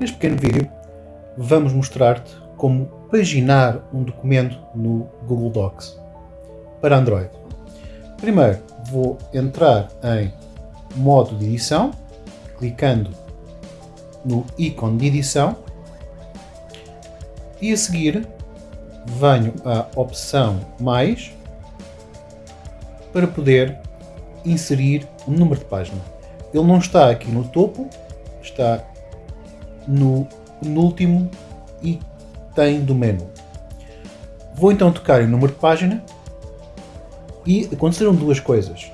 Neste pequeno vídeo vamos mostrar-te como paginar um documento no Google Docs para Android. Primeiro vou entrar em modo de edição, clicando no ícone de edição e a seguir venho à opção mais para poder inserir o número de página. Ele não está aqui no topo, está no último e tem do menu. Vou então tocar em número de página e aconteceram duas coisas.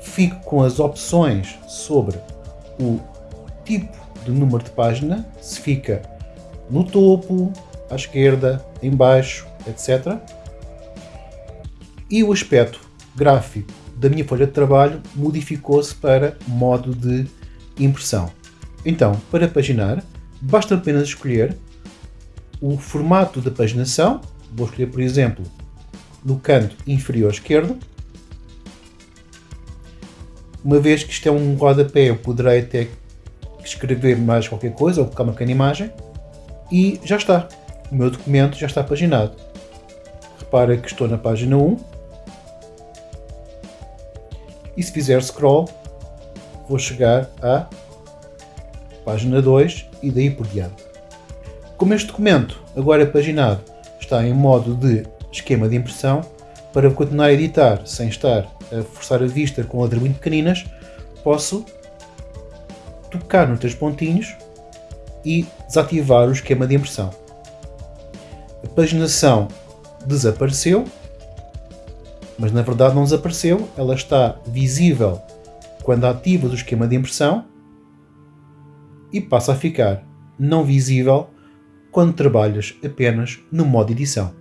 Fico com as opções sobre o tipo de número de página, se fica no topo, à esquerda, em baixo, etc. E o aspecto gráfico da minha folha de trabalho modificou-se para modo de impressão. Então, para paginar, basta apenas escolher o formato da paginação. Vou escolher, por exemplo, no canto inferior esquerdo. Uma vez que isto é um rodapé, eu poderei até escrever mais qualquer coisa ou colocar uma pequena imagem. E já está. O meu documento já está paginado. Repara que estou na página 1 e se fizer scroll vou chegar à página 2 e daí por diante. Como este documento agora paginado está em modo de esquema de impressão, para continuar a editar sem estar a forçar a vista com letras muito pequeninas, posso tocar nos três pontinhos e desativar o esquema de impressão. A paginação desapareceu mas na verdade não desapareceu, ela está visível quando ativas o esquema de impressão e passa a ficar não visível quando trabalhas apenas no modo edição.